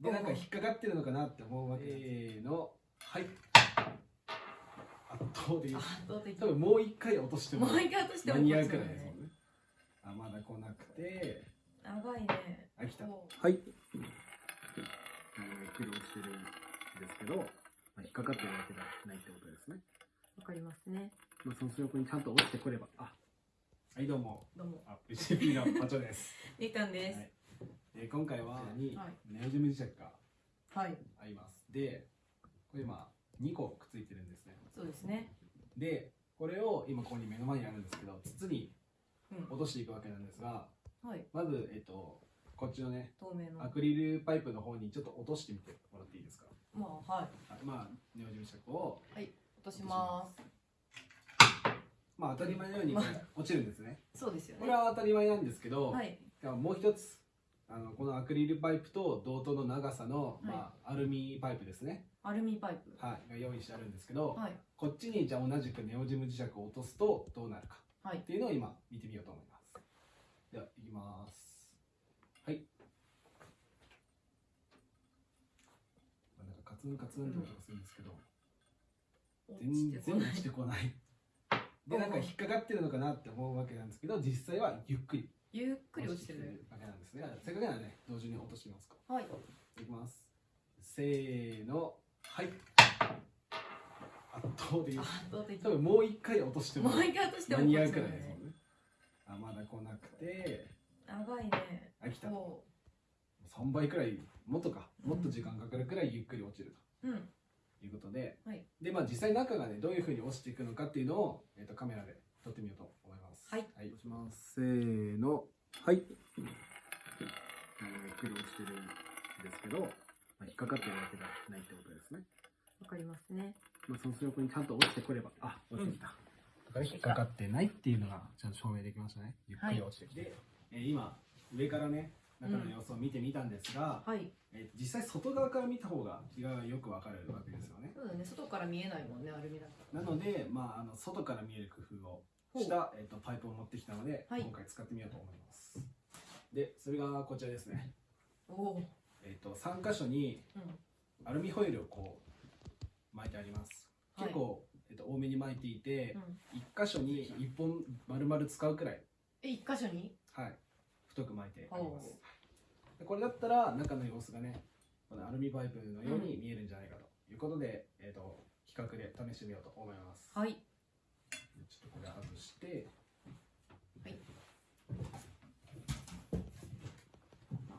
なんか引っかかってるのかなって思うわけ。せーの。はい。圧倒的。圧倒的。多分もう一回落としても。もう一回落としても間に合うくらいですもんね。あまだ来なくて。長いね。あ来た。おはい。ゆっくり落ちてるんですけど、まあ、引っかかってるわけではないってことですね。わかりますね。まあ、その横にちゃんと落ちてくれば。あはいどうも。どうも。あ VCP のパチョです、みかんです。はいえー今回はにはい。ネオジム磁石がはい。あります。でこれ今2個くっついてるんですね。そうですね。でこれを今ここに目の前にあるんですけど筒にうん。落としていくわけなんですがはい。まず、えっと、こっちのね透明の。アクリルパイプの方にちょっと落としてみてもらっていいですか？まあはい。あまあネオジム磁石を落とします。まあ当たり前のように落ちるんですね。そうですよね。これは当たり前なんですけど、はい。もう一つあのこのアクリルパイプと同等の長さの、い。まあ、アルミパイプですね、アルミパイプ。はい、が用意してあるんですけど、はい。こっちにじゃあ同じくネオジム磁石を落とすとどうなるか。はい。っていうのを今見てみようと思います。ではいきます。はい。まあなんかカツンカツンって音がするんですけど、全然落ちてこない。でなんか引っかかってるのかなって思うわけなんですけど実際はゆっくりゆっくり落ちてる。わけなんですね。せっかくならね同時に落としてみますか。はい。いきます。せーの。はい。圧倒的圧倒的多分もう一回落としてももう一回落としても間に合うくらいですもんね。あまだ来なくて。長いね。あ来た。お3倍くらいもっとか。もっと時間かかるくらいゆっくり落ちるうん。ということで、はい。でまあ実際中がねどういうふうに落ちていくのかっていうのを、えー、とカメラで撮ってみようとますせーの。はい。ゆっくり落ちてるんですけど、まあ、引っかかってるわけではないってことですね。わかりますね。まあ、その横にちゃんと落ちてくれば、あ、落ちてきた。だから引っかかってないっていうのがちゃんと証明できましたね。ゆっくり落ちてきて。で、えー今、上からね、中の様子を見てみたんですが、はい。えー実際外側から見た方が違いがよくわかるわけですよね。そうだね。外から見えないもんねアルミだから。なので、まあ、あの外から見える工夫をした、えー、とパイプを持ってきたので、はい。今回使ってみようと思います。で、それがこちらですね。おおえっ、と、3箇所にうん。アルミホイルをこう巻いてあります。結構、えっと多めに巻いていて、うん。一箇所に一本丸々使うくらい、え一箇所に？はい、太く巻いてあります。ほでこれだったら中の様子がねこのアルミパイプのように見えるんじゃないかということで、えー、と比較で試してみようと思います、はいちょっとこれ外して。はい。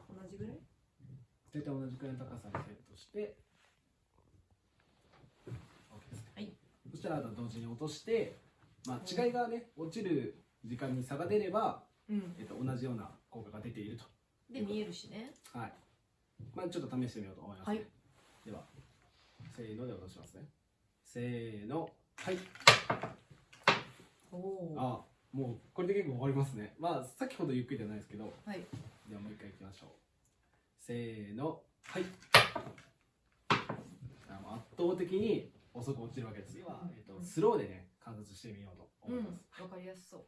同じぐらい？大体同じくらいの高さにセットして。はい。そしたらあと同時に落として、まあ、違いがね落ちる時間に差が出れば、うん。えー、と同じような効果が出ていると。で見えるしね。はい。まあちょっと試してみようと思います、ね。はい。では、せーので落としますね。せーの。はい。あ、もうこれで結構終わりますね。まあ先ほどゆっくりじゃないですけど、はいではもう一回いきましょう。せーの。はい。圧倒的に遅く落ちるわけです。では、えっと、スローでね、観察してみようとうん思います。わかりやすそう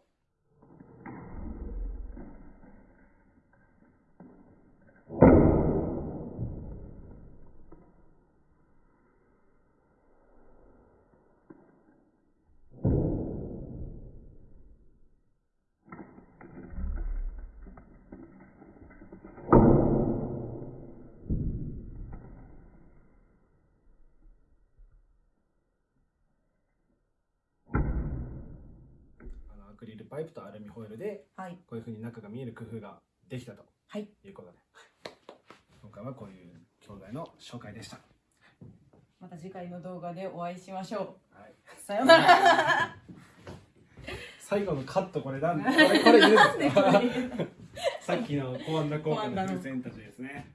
クリルパイプとアルミホイルで、はい。こういうふうに中が見える工夫ができたと。はい。いうことで、今回はこういう教材の紹介でした。また次回の動画でお会いしましょはい、うさようなら。最後のカットこれなんこれこれ言うんで さっきのコマンダ効果のコマンダの風船たちですね。